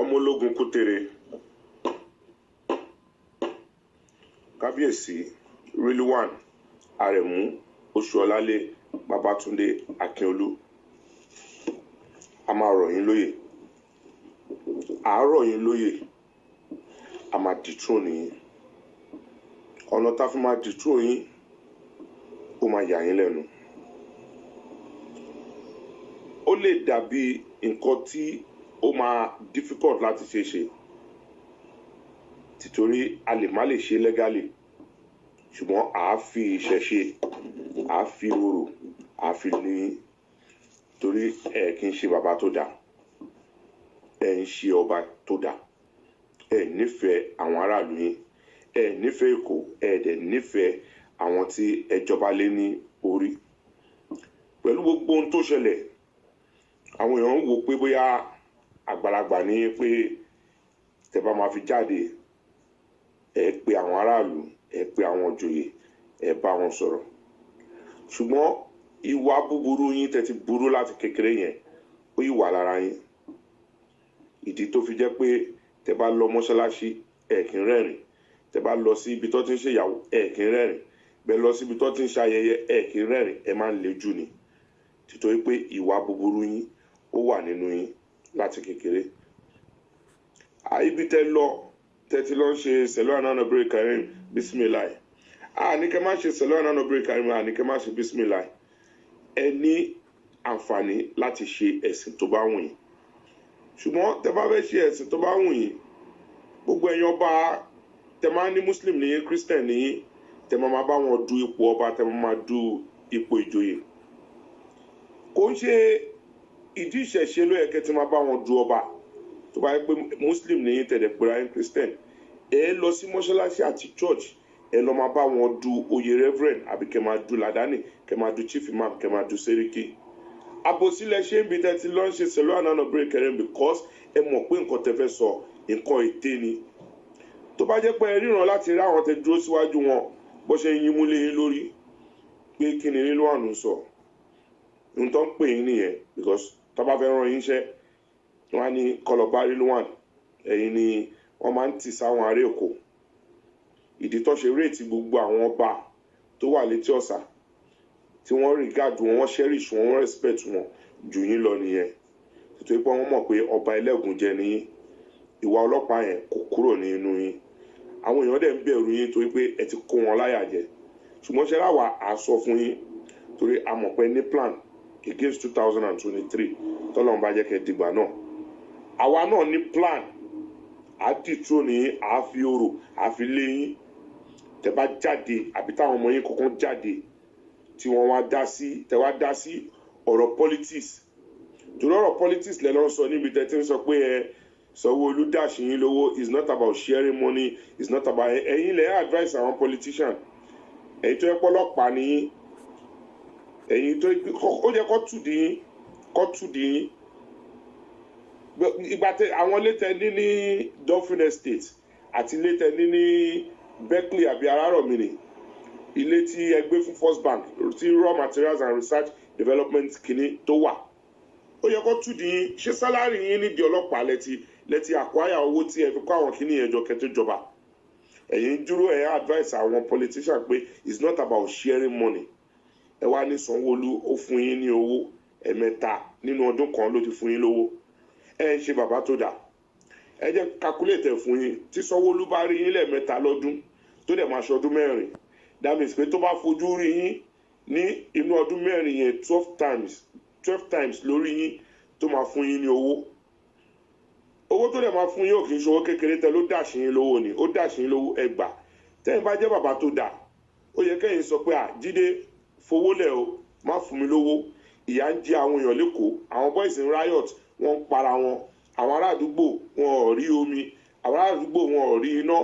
ọmọ ológun kútere kábíyèsí rilwan arẹ̀mú oṣuọlálé babatunde akínolú. A máa rọ̀ yín lóyè àárọ̀ yín lóyè a máa dìtró nìyí ọ̀nà tá a fi máa dìtró yín ó máa yà yín lẹ́nu. Ó lè dàbí nǹkan tí ó máa difficult láti ṣe ṣe. Tìtorí a lè má lè ṣe legally ṣùgbọ́n à á fi ìṣẹ̀ṣe à á fi orò à á fi ní torí ẹ kì í ṣe bàbá tó dáa ẹ ń ṣe ọba tó dáa ẹ nífẹ̀ẹ́ àwọn aráàlú yín ẹ nífẹ̀ẹ́ èkó ẹ dẹ̀ nífẹ̀ẹ́ àwọn tí ẹ jọba lé ní orí. Pẹ̀lú gbogbo ohun tó ṣẹlẹ̀ àwọn èèyàn ń wò pé bóyá àgbàlagbà ní pé tẹ́ bá máa fi jáde ẹ pe àwọn aráàlú ẹ pe àwọn òjòyè ẹ bá wọn sọ̀rọ̀. Ṣùgbọ́n ìwà búburú yín tẹ́ ti burú láti kékeré yẹn ó yìí wà lára yín. Ìdí tó fi jẹ́ pé tẹ́ bá lọ mọ́ṣáláṣí ẹ kì í rẹ́rìn tẹ́ bá lọ sí ibi tó ti ń ṣèyàwó ẹ kì í rẹ́rìn bẹ́ẹ̀ lọ sí ibi tó ti ń ṣayẹyẹ ẹ kì í rẹ́rìn ẹ máa ń lejú ni. Títorí pé ìwà búburú yín ó wà nínú yín láti kékeré. Ibi tẹ́ lọ tẹ́ ti lọ ń ṣe sẹlẹ ànánà bèrè karim bisimilayi àní kẹ́ má ṣe sẹlẹ ànánà bèrè karim àní kẹ́ má ṣe bisimilayi ẹ ní àǹfààní láti ṣe ẹ̀sìn tó bá wù yín. Ṣùgbọ́n tẹ́ bá fẹ́ ṣe ẹ̀sìn tó bá wù yín gbogbo ẹ̀yin ọba tẹ́ máa ní muslim ní christian ní tẹ́ máa máa bá wọn du ipò ọba tẹ́ máa máa du ipò ìjòyè. Kò ń ṣe ìdí ìṣẹ̀ṣe ló yẹ kẹ́ ti máa bá wọn du ọba. Tó bá yẹ pé muslim ní tẹ̀lé pera ẹ̀ christian ẹ lọ sí mọ́ṣáláṣí àti church ẹ lọ máa bá wọn du oyè reverend àbí kẹ́ máa du ladani kẹ́ máa du chief imam kẹ́ máa du seriki àbòsílẹ̀ ṣé ń bi tẹ́ ti lọ́ ń ṣe sẹ̀lọ́ ànánà break kẹrin because ẹ mọ̀ pé nǹkan tẹ́ fẹ́ sọ nǹkan ète ni. Tó bá jẹ́ pé ẹ ríran láti rí àwọn tẹ́ dúró síwájú wọn bó ṣe yín mú léyìn lórí pé kí ni nílò àánú sọ? Ń pè yín nìyẹn because tó bá fẹ́ ràn yín iṣẹ́ wọn á ní kọlọ̀bá rilwan ẹ̀yin ni wọ́n máa ń tì sáwọn ará èkó. Ìdí tó ṣe réètì gbogbo àwọn ọba tó wà létí ọ̀sà tí wọ́n regard wọn wọ́n cherish wọn wọ́n respect wọn jù yín lọ nìyẹn. Nítorí pé wọ́n mọ̀ pé ọba ẹlẹ́gùn jẹ ní ìwà ọlọ́pàá yẹn kò kúrò ní inú yín. Àwọn èèyàn dẹ̀ ń bẹ̀rù yín torí pé ẹ ti kó wọn láyà jẹ. Ṣùgbọ́n ṣe láwa à sọ fún yín torí a mọ̀ pé ní plan against two thousand and twenty-three. Tọ́lọ́run bá jẹ́ kẹ́ dìgbà náà. Àwa náà ní plan. Àdìtú ní àáfi orò àáfi léyìn tẹ́ bá jáde àbí táwọn ọmọ yín kọ̀ọ̀kan jáde tí wọ́n wá dá sí tẹ́ dá sí ọ̀rọ̀ politics. Torí ọ̀rọ̀ politics lẹ́ lọ́ sọ níbi tẹ́ ti ń sọ pé ẹ Sanwó-Olú dàṣì yín lówó. Is not about sharing money. Is not about ẹ̀yin lẹ́ advice àwọn politician. Ẹ̀yin tó yẹ pọ́lọ́pàá ní ẹ̀yin tó ó yẹ kó tù dín kó tù dín ìgbà tẹ àwọn ilé tẹ ní ní Dolphin Estate àti ilé tẹ ní ní Berkeley àbí Arárọ̀mí ni. Ilé tí ẹ fún First Bank tí raw materials and research development kìíní tó wà. Ó yẹ kó tù dín ṣé sálárì yín nídìí ọlọ́pàá lẹ́tí lẹ́tí àkwáyà owó tí ẹ fi kó àwọn kìíní yẹn jọ kẹtó jọba? Ẹ̀yin dúró ẹ̀ advice àwọn politician pé it's not about sharing money ẹ wá ní Sanwó-Olú ó fún yín ní owó. Ẹ̀mẹ́ta nínú ọdún kan ló ti fún yín lówó. Ẹ ń ṣe bàbá tó dáa ẹ jẹ́ calculate fún yín. Tí Sanwó-Olú bá rí yín lẹ́ẹ̀mẹ́ta lọ́dún tó dẹ̀ máa ṣọdún mẹ́rin. That pé tó bá fojú rí yín ní inú ọdún mẹ́rin yẹn twelve times twelve times lórí yín tó máa fún yín ní owó. Owó tó dẹ̀ máa fún yín ò kì í ṣòwò kékeré tẹ ló dàṣì yín lówó ni. Ó dàṣì yín lówó ẹgbà tẹ́yìn bá jẹ́ bàbá tó dáa ó yẹ kẹ́yìn sọ pé à Jídé fowó lẹ̀ o má fún mi lówó. Ìyà ń jẹ àwọn èèyàn lẹ́kọ̀ọ́ àwọn boys in riot wọ́n ń para wọn. Àwọn ará àdúgbò wọn ò rí omi. Àwọn ará àdúgbò wọn ò rí iná.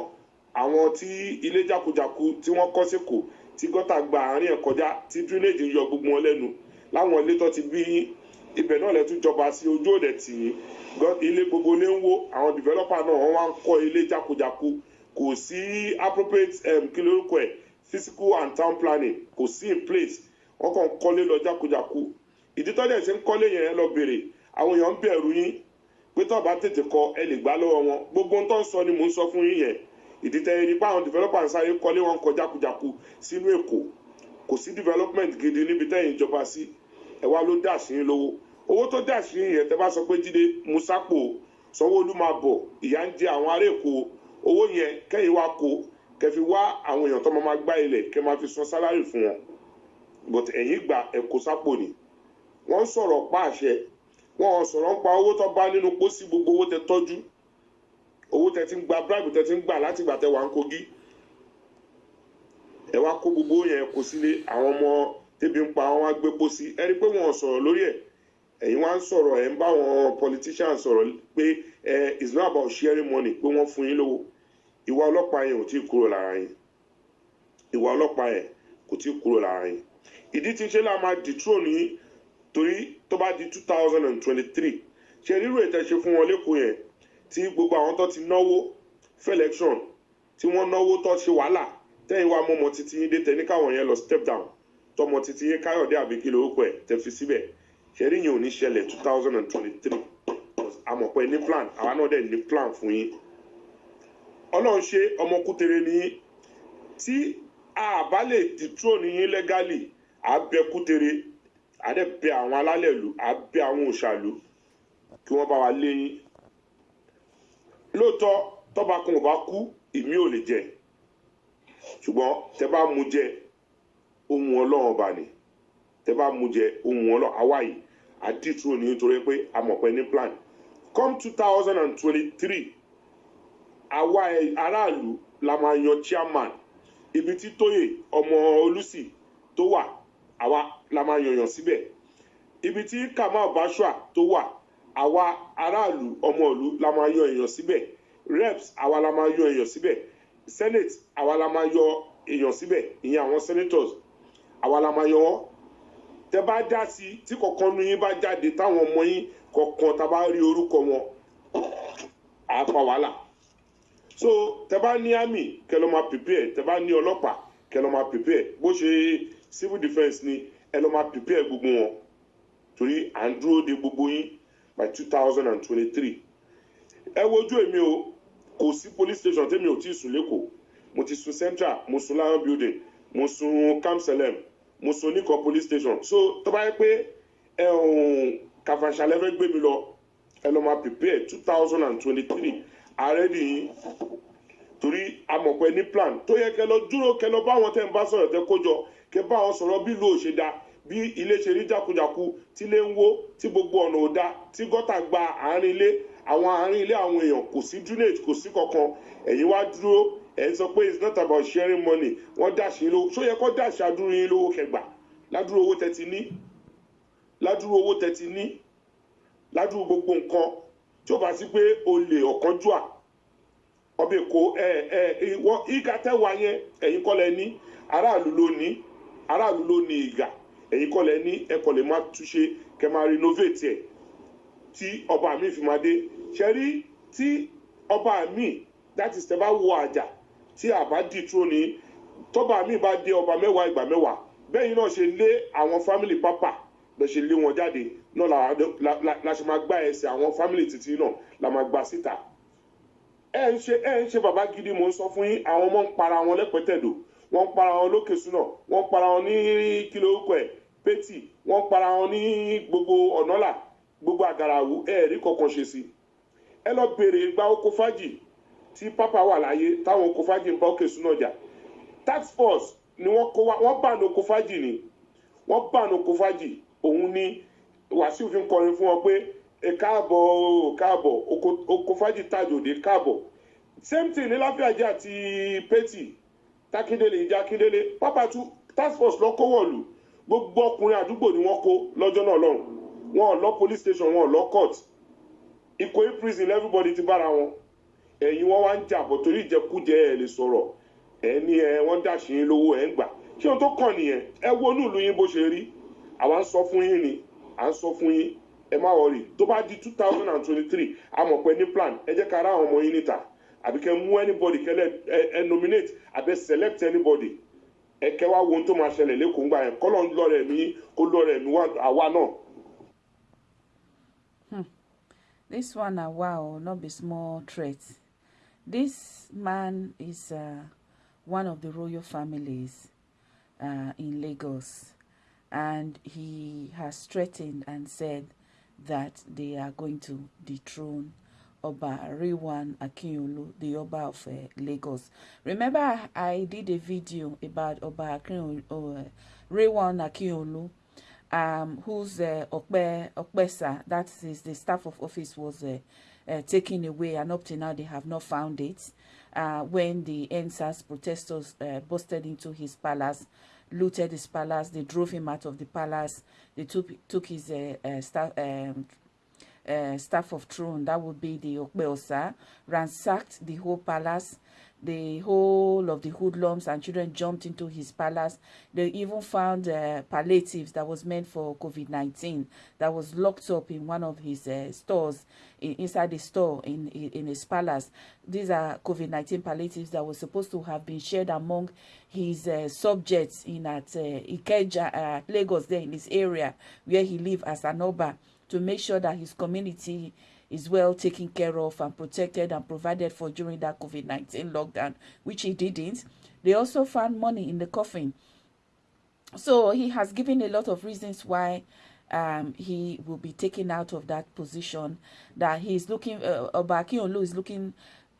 Àwọn tí ilé jákujàku tí wọ́n kọ́ sẹ́kọ̀ọ́ tí gọ́tà gba àárín ẹ̀ kọjá tí drainage ń yọ gbogbo wọn lẹ́nu. Láwọn ilé tó ti bí ibẹ̀ náà lẹ́tún jọba sí ojú òde tì yín. Ilé gbogbo ilé ń wó. Àwọn developer náà wọ́n wá ń kọ́ ilé jákujàku. Kò sí appropriate um, kí lórúkọ ẹ̀ physical and town planning kò sí in place. Wọ́n kàn ń kọ́lé lọ jákujàku. Ìdí dẹ̀ ṣe ń kọ́lé yẹn lọ bèrè. Àwọn èèyàn ń bẹ̀rù yín pé tó bá tètè kọ ẹ lè gbá lọ́wọ́ wọn. Gbogbo tó ń sọ ni mò ń sọ fún yín yẹn. Ìdí tẹ́ ẹni pé àwọn developer ń sáré kọ́lé wọn kọ jákujàku sínú èkó. Kò sí development gidi níbi tẹ́yìn ìjọba sí. Ẹ wá ló dà sí yín lówó. Owó tó dà sí yín yẹn tẹ́ bá sọ pé jíde musapo sanwóolu máa bọ̀ ìyá ń jẹ àwọn ará èkó owó yẹn kẹ́yìn wá kó kẹ́ fi wá àwọn èèyàn tó máa máa gbá ilẹ̀ kẹ́ máa fi san sálárì fún wọn. But ẹ̀yìn gbà ẹ̀kọ́ sápò ni. Wọ́n sọ̀rọ̀ pa àṣẹ. Wọ́n sọ̀rọ̀ ń pa owó tó bá nínú pósí gbogbo owó tẹ tọ́jú. Owó tẹ ti ń gba bribe tẹ ti ń gbà láti gbà tẹ wà ń kogi. Ẹ wá kó gbogbo yẹn kó sílé. Àwọn ọmọ tẹbi ń pa wọn wá gbé pósí. Ẹ rí pé wọn sọ̀rọ̀ lórí ẹ̀. Ẹ̀yin wá ń sọ̀rọ̀ ẹ̀ ń bá wọn politicians sọ̀rọ̀ pé ẹ it's not about sharing money pé wọ́n fún yín lówó ìwà ọlọ́pàá yẹn ò tí ì kúrò lára yín. Ìwà ọlọ́pàá yẹn kò tí ì kúrò lára yín. Ìdí tí ṣe láà máa dethrone yín torí tó bá di two thousand and twenty-three ṣe rírò ètò ṣe fún wọn lẹ́kọ̀ọ́ yẹn tí gbogbo àwọn tó ti náwó fún tí wọ́n náwó tó ṣe wàhálà tẹ́yìn wá mọ́mọ́ títí yín dé tẹ́ ní káwọn yẹn lọ step down. Tọmọ títí yín káyọ̀dé àbíkí lórúkọ ẹ̀ tẹ́ fi síbẹ̀. Ṣe rí yẹn ò ní ṣẹlẹ̀ two thousand and twenty-three. Àmọ̀pẹ́ ní plan àwa náà dẹ̀ ní plan fún yín ọlọ́run ṣe ọmọkútere ní tí a bá lè dethrone yín legally àbẹ kútere. Àdẹ bẹ àwọn alálẹ̀ ìlú àbẹ àwọn òṣàlú kí wọ́n bá wa lé yín. Lóòótọ́ tọ́ba kan ò bá kú ìmí ò lè jẹ. Ṣùgbọ́n tẹ bá mú jẹ ohun ọlọ́run ọba ni. Tẹ bá mú jẹ ohun ọlọ́run àwa yìí àdìtúrò ní nítorí pé amọ̀pẹ́ ní plan. Come two thousand and twenty-three àwa aráàlú la máa yan chairman. Ibi tí tóyè ọmọ olùsì tó wà àwa la máa yànyàn síbẹ̀. Ibi tí kamal bashua tó wà àwa aráàlú ọmọ ìlú la máa yan èèyàn síbẹ̀. Reps àwa la máa yan èèyàn síbẹ̀. Senate àwa la máa yọ èèyàn síbẹ̀. Ìyẹn àwọn senators àwa la máa yan wọ́n. Tẹ bá dá sí tí kọ̀ọ̀kan nu yín bá jáde táwọn ọmọ yín kọ̀ọ̀kan tá a bá rí orúkọ wọn àá pa wàhálà so tẹ bá ní army kẹ lọ máa prepare. Tẹ bá ní ọlọ́pàá kẹ lọ máa prepare. Bó ṣe civil defence ni ẹ lọ máa prepare gbogbo wọn. Torí à ń dúró de gbogbo yín by two thousand and twenty-three. Ẹ wojú èmi o kò sí police station tẹ́mi ò tí ì sùn lẹ́kọ̀ọ́ mo ti sùn central mo sùn lion building mo sùn camp salem mo sùn oníkan police station. So tó bá yẹ pé ẹ ọ̀hún kàfàṣàlẹ́ fẹ́ gbé mi lọ ẹ lọ máa prepare two thousand and twenty-three ààrẹ nìyí torí amọ̀pẹ ní plan tó yẹ kẹ lọ dúró kẹ lọ bá wọn tẹ́ ń bá sọ̀rọ̀ tẹ́ kójọ kẹ bá wọn sọ̀rọ̀ bí ìlú òṣèdá bí ilé ṣe rí jákujàku tí ilé ń wó tí gbogbo ọ̀nà ò dá tí gọ́tà gba àárín ilé àwọn àárín ilé àwọn èèyàn kò sí drainage kò sí kankan. Ẹ̀yin wá dúró ẹ̀ ń sọ pé it's not about sharing money. Wọ́n yín lówó. Ṣó yẹ kó dàṣì adúrú yín lówó kẹgbà ládùúrú owó tẹ́ ti ní? Ládùúrú owó tẹ́ ti ní? Ládùúrú gbogbo nǹkan tí ó bá sí pé olè ọ̀kánjúà ọbẹ̀ èkó ẹ ẹ ìwọ ìgà tẹ́wà yẹn ẹ̀yin kọ́ lẹ ní. Aráàlú ló ní. Aráàlú ló ní ìgà. Ẹ̀yin kọ́ lẹ ní. Ẹ̀kọ́ lè má túnṣe kẹ́ máa renovate ẹ̀. Tí ọba mi fi máa dé. Ṣe rí? Tí ọba mi that is tẹ́ bá wo àjà tí àbá dìtró ni tọ́ba mi bá dé ọba mẹ́wàá ìgbà mẹ́wàá bẹ́ẹ̀ yìí náà ṣe lé àwọn family pápá bẹ́ẹ̀ ṣe lé wọn jáde náà la ṣe máa gbá ẹsẹ̀ àwọn family títí náà la máa gbà síta. Ẹ ń ṣe ẹ ń ṣe bàbá gidi mò ń sọ fún yín àwọn ọmọ ń para wọn lẹ́pẹ̀tẹ̀dọ̀ wọ́n ń para wọn lókè súnà wọ́n ń para wọn ní kílò orúkọ ẹ̀ pétì wọ́n ń para wọn ní gbogbo ọ̀nọ́là gbogbo àgàràwù ẹ rí kankan ṣe sí ẹ lọ bèrè ìgbà oko fájì tí pápá wà láyé táwọn oko fájì ń bá òkè súnà jà. Tax force ni wọ́n kó wá wọ́n bá ní oko fájì ni. Wọ́n bá ní oko fájì òun ni wàsíù fi ń kọrin fún wọn pé ẹ káàbọ̀ káàbọ̀ oko fájì tàjòdè káàbọ̀. Same thing ní láfíàjẹ́ àti pétì tákíndélé ìjà kíndélé pápá tún task force lọ kówó lù gbogbo ọkùnrin àdúgbò ni wọ́n kó lọ́jọ́ náà lọ́hùn. Wọn lọ police station wọn lọ court. Ìkòyí prison everybody ti bára wọn. Ẹ̀yin wọn wá ń jà bọ̀ torí ìjẹkújẹ ẹ̀ lè sọ̀rọ̀. Ẹ̀ ní ẹ wọ́n yín lówó ẹ̀ ń gbà. Ṣé ohun tó kàn nìyẹn? Ẹ wo inú yín bó ṣe rí àwa ń sọ fún yín ni à ń sọ fún yín. Ẹ má wọrí tó bá di two thousand and twenty-three a mọ̀ pé ní plan. Ẹ jẹ́ ká ara àwọn ọmọ yín níta. Àbí kẹ́ mú anybody kẹ́lẹ́ ẹ nominate àbí select anybody. Ẹ kẹ́ wá wo ohun tó máa ṣẹlẹ̀ lẹ́kọ̀ọ́ ńgbà yẹn. Kọ́lọ́ ń lọ́rẹ̀ mí kó lọ́rẹ̀ mí àwa náà. This one na wow, not be small threat. This man is uh, one of the royal families uh, in Lagos, and he has threatened and said that they are going to dethrone Oba Rewan Akinyolu, the Oba of uh, Lagos. Remember, I, did a video about Oba Akinyolu, uh, Rewan Akinyolu, um, whose uh, Okpe, Okpesa, that is the staff of office, was uh, uh, taken away, and up to now they have not found it. Uh, when the NSAS protesters uh, busted into his palace, looted his palace, they drove him out of the palace, they took took his uh, uh, staff. Um, uh, staff of throne, that would be the Okbeosa, ransacked the whole palace. The whole of the hoodlums and children jumped into his palace. They even found uh, palliatives that was meant for COVID-19 that was locked up in one of his uh, stores, in, inside the store in, in, in his palace. These are COVID-19 palliatives that were supposed to have been shared among his uh, subjects in at uh, Ikeja, uh, Lagos, there in this area where he lived as an Oba to make sure that his community is well taken care of and protected and provided for during that COVID-19 lockdown, which he didn't. They also found money in the coffin. So he has given a lot of reasons why um, he will be taken out of that position. That he's looking, uh, Obaki Olu is looking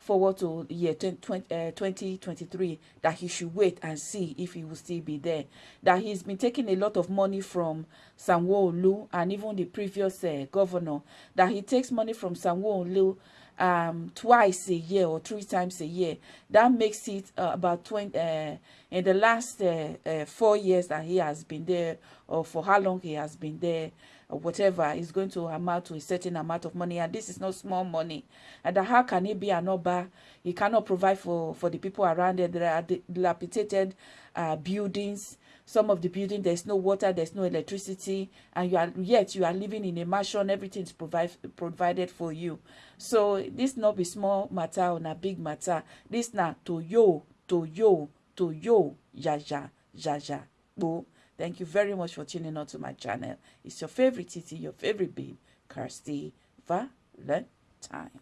forward to year 20, uh, 2023 that he should wait and see if he will still be there. That he's been taking a lot of money from Sanwo-Olu and even the previous uh, governor. That he takes money from Sanwo-Olu um, twice a year or three times a year. That makes it uh, about 20, uh, in the last uh, uh, four years that he has been there or for how long he has been there whatever is going to amount to a certain amount of money and this is not small money. And how can he be an oba? He cannot provide for for the people around there. There are dilapidated uh, buildings. Some of the building there's no water there's no electricity and you are yet you are living in a mansion. Everything is provide, provided for you. So this not be small matter on a big matter. This now to yo to yo to yo jaja jaja bo Thank you very much for tuning on to my channel. It's your favorite Titi, your favorite babe, Kirsty Valentine.